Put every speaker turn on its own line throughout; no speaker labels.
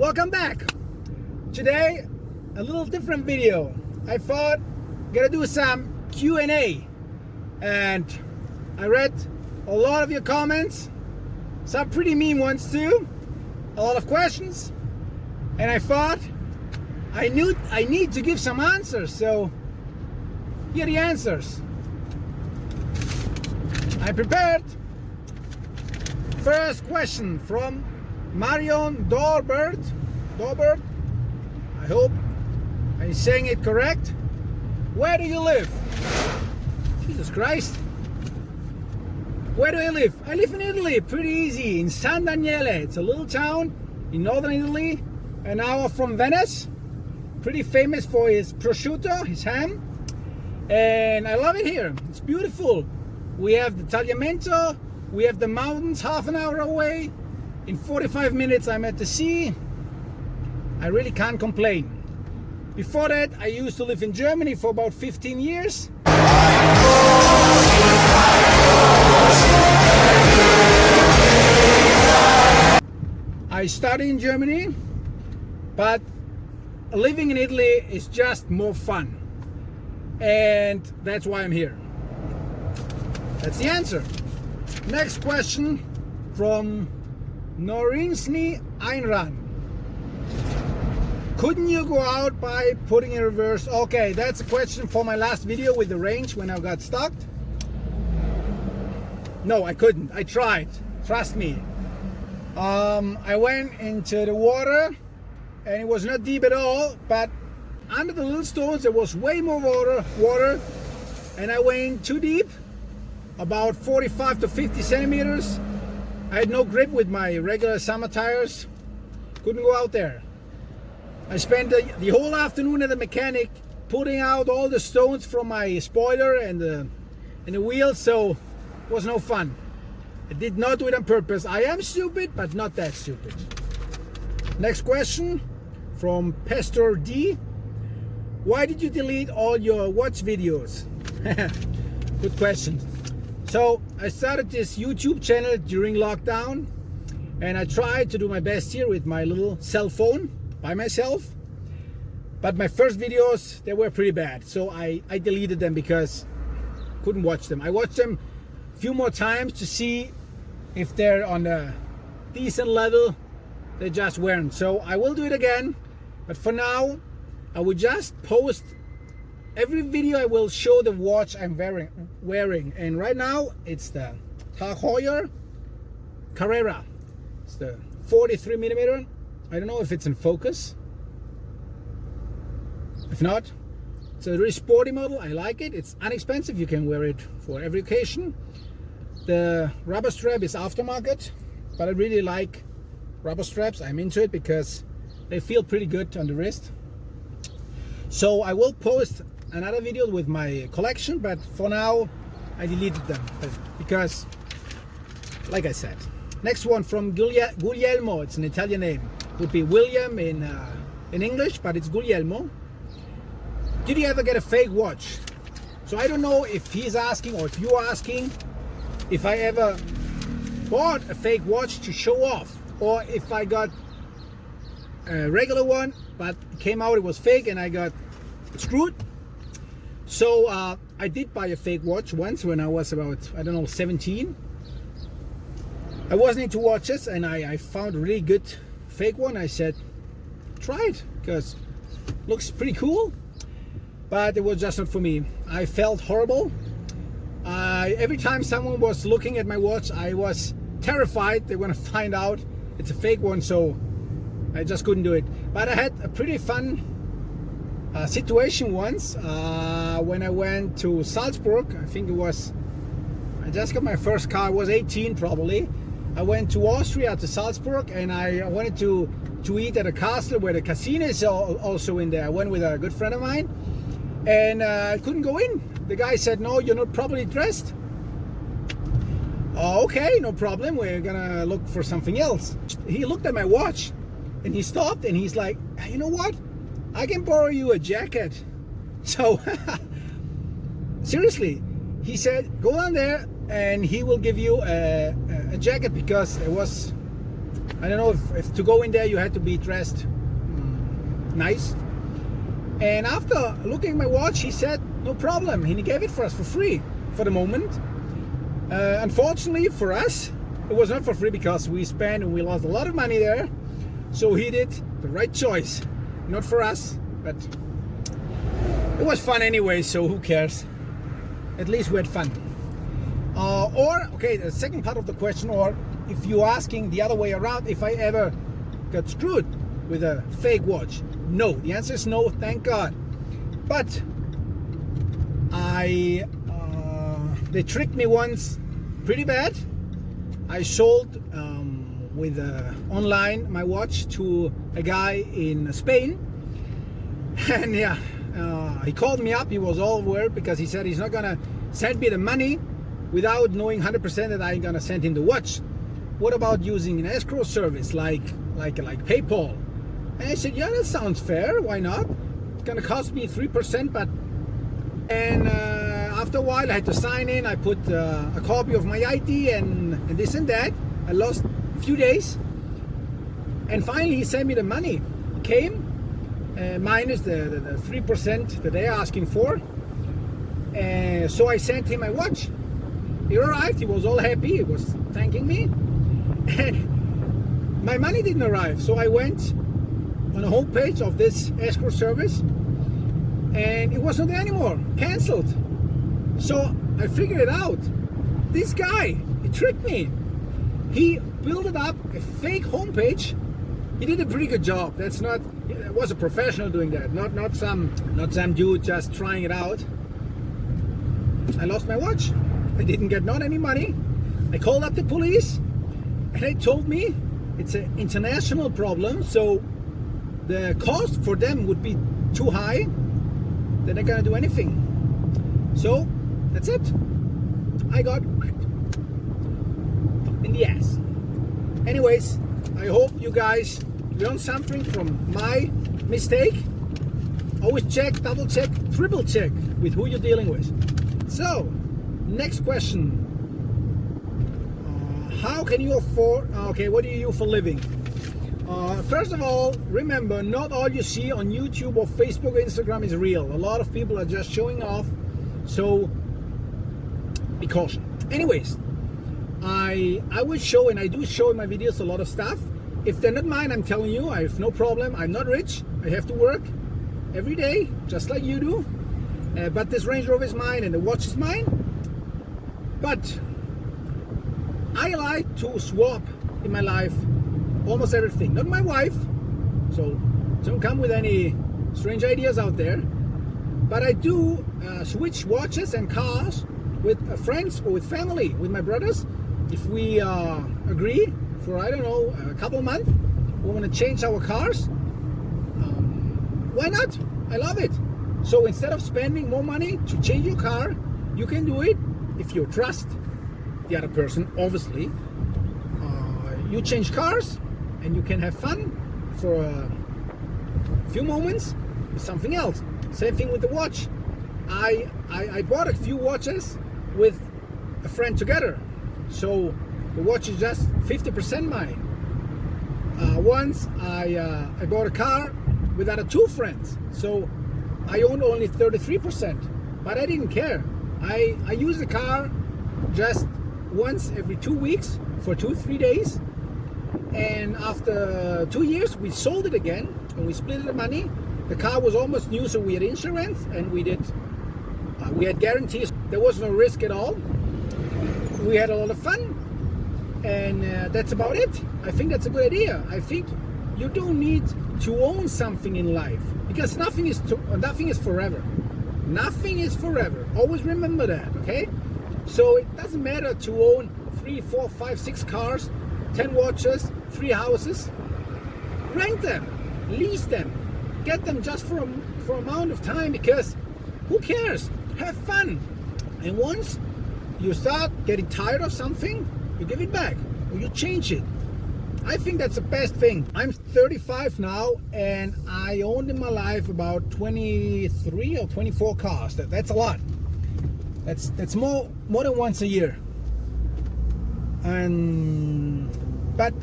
Welcome back. Today, a little different video. I thought I'm gonna do some Q&A and I read a lot of your comments, some pretty mean ones too, a lot of questions, and I thought I knew I need to give some answers, so here are the answers. I prepared. First question from Marion Dorbert. Dorbert. I hope I'm saying it correct. Where do you live? Jesus Christ. Where do I live? I live in Italy, pretty easy, in San Daniele. It's a little town in northern Italy, an hour from Venice. Pretty famous for his prosciutto, his ham. And I love it here. It's beautiful. We have the Tagliamento, we have the mountains half an hour away. In 45 minutes I'm at the sea. I really can't complain. Before that I used to live in Germany for about 15 years. I studied in Germany, but living in Italy is just more fun. And that's why I'm here. That's the answer. Next question from Norinsny Einran. Couldn't you go out by putting in reverse? Okay, that's a question for my last video with the range when I got stuck. No, I couldn't. I tried. Trust me. Um, I went into the water and it was not deep at all, but under the little stones there was way more water, water and I went too deep, about 45 to 50 centimeters. I had no grip with my regular summer tires, couldn't go out there. I spent the, the whole afternoon at the mechanic putting out all the stones from my spoiler and the, and the wheels, so it was no fun. I did not do it on purpose. I am stupid, but not that stupid. Next question from Pastor D. Why did you delete all your watch videos? Good question. So I started this YouTube channel during lockdown and I tried to do my best here with my little cell phone by myself. But my first videos, they were pretty bad. So I, I deleted them because couldn't watch them. I watched them a few more times to see if they're on a decent level they just weren't so I will do it again but for now I will just post every video I will show the watch I'm wearing wearing. And right now it's the Tag Heuer Carrera. It's the 43 millimeter. I don't know if it's in focus. If not it's a really sporty model. I like it. It's inexpensive you can wear it for every occasion. The rubber strap is aftermarket, but I really like rubber straps. I'm into it because they feel pretty good on the wrist. So I will post another video with my collection, but for now I deleted them because, like I said. Next one from Guglielmo, it's an Italian name. Would be William in, uh, in English, but it's Guglielmo. Did you ever get a fake watch? So I don't know if he's asking or if you're asking if I ever bought a fake watch to show off or if I got a regular one but came out it was fake and I got screwed so uh, I did buy a fake watch once when I was about I don't know 17 I wasn't into watches and I, I found a really good fake one. I said try it because looks pretty cool. But it was just not for me. I felt horrible. Uh, every time someone was looking at my watch, I was terrified they're going to find out it's a fake one, so I just couldn't do it. But I had a pretty fun uh, situation once uh, when I went to Salzburg. I think it was, I just got my first car, I was 18 probably. I went to Austria to Salzburg and I wanted to, to eat at a castle where the casino is also in there. I went with a good friend of mine and uh, I couldn't go in the guy said, no, you're not properly dressed. Oh, okay, no problem. We're gonna look for something else. He looked at my watch and he stopped and he's like, you know what? I can borrow you a jacket. So, seriously, he said, go down there and he will give you a, a jacket because it was I don't know if, if to go in there you had to be dressed nice. And after looking at my watch, he said, no problem. And he gave it for us for free for the moment. Uh, unfortunately for us, it was not for free because we spent and we lost a lot of money there. So he did the right choice. Not for us, but it was fun anyway, so who cares? At least we had fun. Uh, or, okay, the second part of the question, or if you're asking the other way around, if I ever got screwed with a fake watch. No, the answer is no, thank God. But I, uh, they tricked me once pretty bad. I sold um, with uh, online my watch to a guy in Spain. And yeah, uh, he called me up. He was all worried because he said he's not gonna send me the money without knowing 100% that I'm gonna send him the watch. What about using an escrow service like like like PayPal? And I said, yeah, that sounds fair. Why not? It's gonna cost me three percent, but and uh, after a while I had to sign in. I put uh, a copy of my ID and, and this and that. I lost few days, and finally he sent me the money. Came uh, minus the three percent that they're asking for. And so I sent him my watch. He arrived. He was all happy. He was thanking me, and my money didn't arrive. So I went on the homepage of this escrow service, and it wasn't there anymore. Cancelled. So I figured it out. This guy, he tricked me. He built it up a fake homepage. He did a pretty good job. That's not it was a professional doing that, not not some not some dude just trying it out. I lost my watch. I didn't get not any money. I called up the police and they told me it's an international problem, so the cost for them would be too high. They're not gonna do anything. So that's it. I got in the ass. Anyways, I hope you guys learned something from my mistake. Always check, double check, triple check with who you're dealing with. So, next question. Uh, how can you afford, uh, okay, what do you do for living? Uh, first of all, remember, not all you see on YouTube or Facebook or Instagram is real. A lot of people are just showing off, so be cautious. Anyways, I I will show and I do show in my videos a lot of stuff if they're not mine, I'm telling you, I have no problem. I'm not rich. I have to work every day, just like you do. Uh, but this Range Rover is mine and the watch is mine. But I like to swap in my life almost everything. Not my wife, so don't come with any strange ideas out there. But I do uh, switch watches and cars with uh, friends or with family, with my brothers. If we uh, agree for I don't know a couple months. We want to change our cars. Um, why not? I love it. So instead of spending more money to change your car, you can do it if you trust the other person. Obviously, uh, you change cars and you can have fun for a few moments with something else. Same thing with the watch. I, I, I bought a few watches with a friend together. So the watch is just 50% mine. Uh, once I, uh, I bought a car with other two friends, so I owned only 33%, but I didn't care. I, I use the car just once every two weeks for two, three days. And after two years, we sold it again and we split the money. The car was almost new, so we had insurance and we did, uh, we had guarantees. There was no risk at all. We had a lot of fun and uh, that's about it. I think that's a good idea. I think you don't need to own something in life because nothing is to, nothing is forever. Nothing is forever. Always remember that okay? So it doesn't matter to own three four five six cars 10 watches three houses. Rent them lease them get them just for a, for amount of time because who cares? Have fun. And once you start getting tired of something you give it back or you change it. I think that's the best thing. I'm 35 now and I owned in my life about 23 or 24 cars. That, that's a lot. That's that's more more than once a year. And but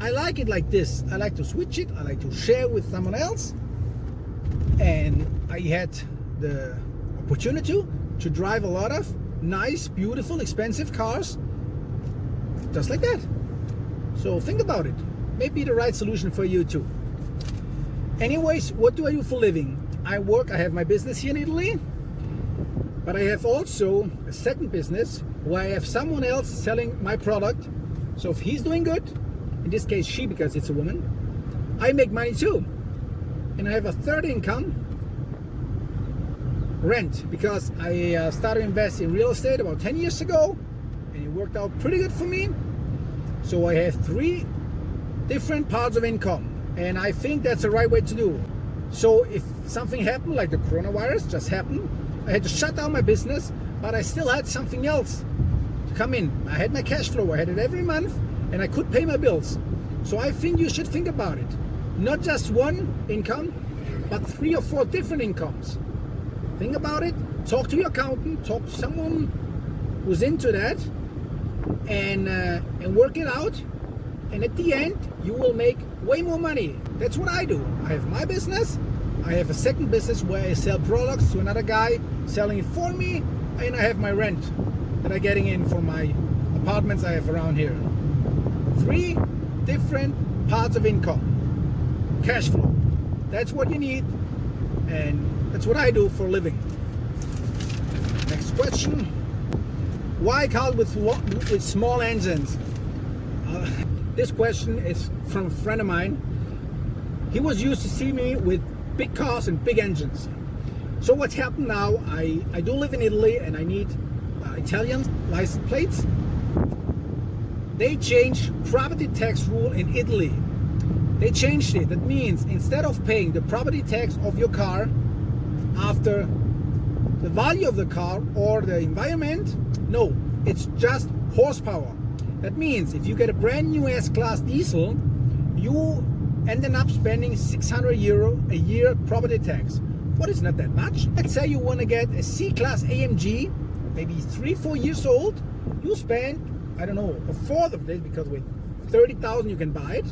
I like it like this. I like to switch it. I like to share with someone else. And I had the opportunity to drive a lot of nice, beautiful, expensive cars just like that. So think about it. Maybe the right solution for you too. Anyways, what do I do for living? I work, I have my business here in Italy, but I have also a second business where I have someone else selling my product. So if he's doing good, in this case she because it's a woman, I make money too. And I have a third income, rent, because I uh, started investing in real estate about 10 years ago and it worked out pretty good for me. So I have three different parts of income and I think that's the right way to do. So if something happened like the coronavirus just happened, I had to shut down my business, but I still had something else to come in. I had my cash flow, I had it every month and I could pay my bills. So I think you should think about it. Not just one income, but three or four different incomes. Think about it, talk to your accountant, talk to someone who's into that and, uh, and work it out. And at the end, you will make way more money. That's what I do. I have my business. I have a second business where I sell products to another guy selling it for me. And I have my rent that I'm getting in for my apartments I have around here. Three different parts of income. Cash flow. That's what you need. And that's what I do for a living. Next question. Why cars with, with small engines? Uh, this question is from a friend of mine. He was used to see me with big cars and big engines. So what's happened now, I, I do live in Italy and I need uh, Italian license plates. They changed property tax rule in Italy. They changed it. That means instead of paying the property tax of your car after the value of the car or the environment, no, it's just horsepower. That means if you get a brand new S-Class diesel, you ended up spending 600 euro a year property tax. What is not that much? Let's say you want to get a C-Class AMG, maybe three, four years old, you spend, I don't know, a fourth of this because with 30,000 you can buy it,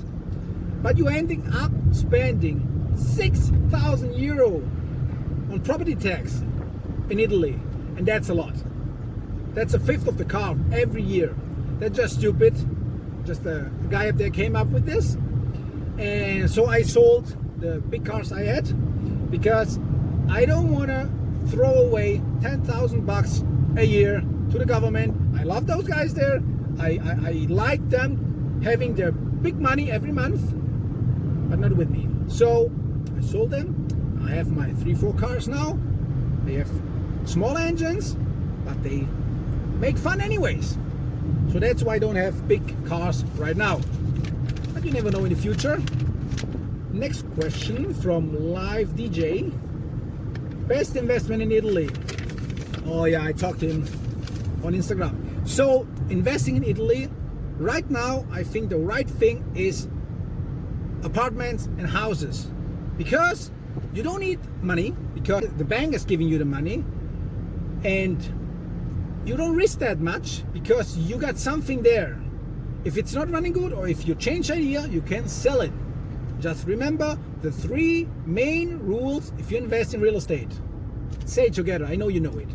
but you're ending up spending 6,000 euro on property tax in Italy, and that's a lot. That's a fifth of the car every year. That's just stupid. Just a, guy up there came up with this. And so I sold the big cars I had because I don't want to throw away 10,000 bucks a year to the government. I love those guys there. I, I, I like them having their big money every month, but not with me. So I sold them. I have my three, four cars now. They have small engines, but they make fun anyways. So that's why I don't have big cars right now. But you never know in the future. Next question from Live DJ. Best investment in Italy. Oh yeah, I talked to him on Instagram. So investing in Italy, right now, I think the right thing is apartments and houses. Because you don't need money, because the bank is giving you the money, and you don't risk that much because you got something there. If it's not running good or if you change idea, you can sell it. Just remember the three main rules if you invest in real estate. Say it together, I know you know it.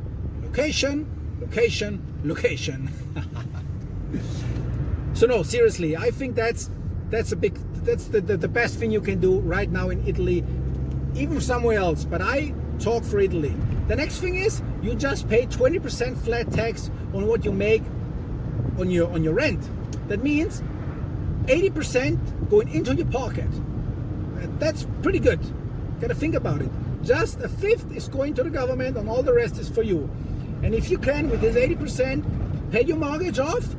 Location, location, location. so no, seriously, I think that's that's a big that's the, the, the best thing you can do right now in Italy, even somewhere else. But I talk for Italy. The next thing is you just pay 20% flat tax on what you make on your on your rent. That means 80% going into your pocket. Uh, that's pretty good. Gotta think about it. Just a fifth is going to the government and all the rest is for you. And if you can, with this 80%, pay your mortgage off,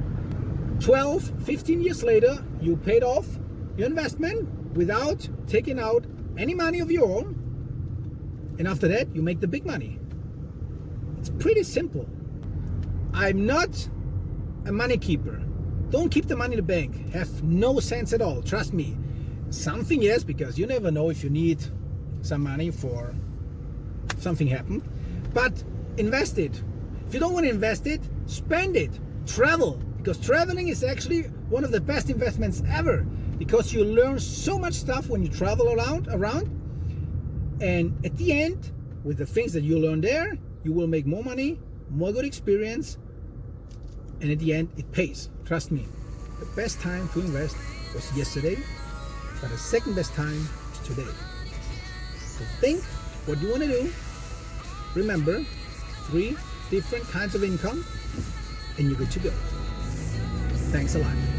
12, 15 years later, you paid off your investment without taking out any money of your own. And after that, you make the big money. It's pretty simple. I'm not a money keeper. Don't keep the money in the bank. Have no sense at all. Trust me. Something yes, because you never know if you need some money for something happen. But invest it. If you don't want to invest it, spend it. Travel. Because traveling is actually one of the best investments ever. Because you learn so much stuff when you travel around around. And at the end with the things that you learn there you will make more money more good experience. And at the end it pays. Trust me. The best time to invest was yesterday but the second best time is today. So think what you want to do. Remember three different kinds of income and you're good to go. Thanks a lot